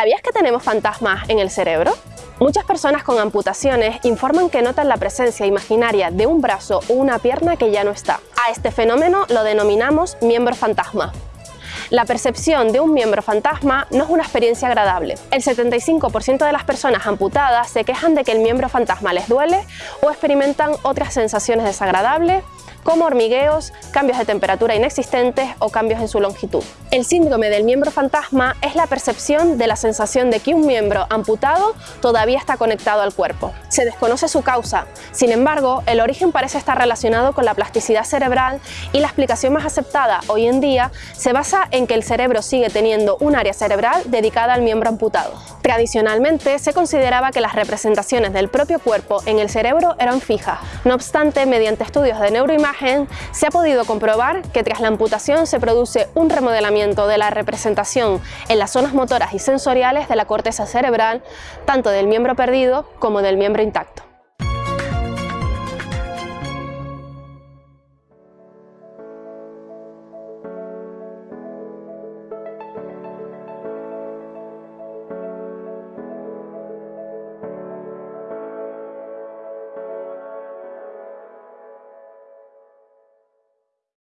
¿Sabías que tenemos fantasmas en el cerebro? Muchas personas con amputaciones informan que notan la presencia imaginaria de un brazo o una pierna que ya no está. A este fenómeno lo denominamos miembro fantasma. La percepción de un miembro fantasma no es una experiencia agradable. El 75% de las personas amputadas se quejan de que el miembro fantasma les duele o experimentan otras sensaciones desagradables como hormigueos, cambios de temperatura inexistentes o cambios en su longitud. El síndrome del miembro fantasma es la percepción de la sensación de que un miembro amputado todavía está conectado al cuerpo. Se desconoce su causa, sin embargo, el origen parece estar relacionado con la plasticidad cerebral y la explicación más aceptada hoy en día se basa en que el cerebro sigue teniendo un área cerebral dedicada al miembro amputado. Tradicionalmente se consideraba que las representaciones del propio cuerpo en el cerebro eran fijas, no obstante, mediante estudios de neuroimagen se ha podido comprobar que tras la amputación se produce un remodelamiento de la representación en las zonas motoras y sensoriales de la corteza cerebral, tanto del miembro perdido como del miembro intacto.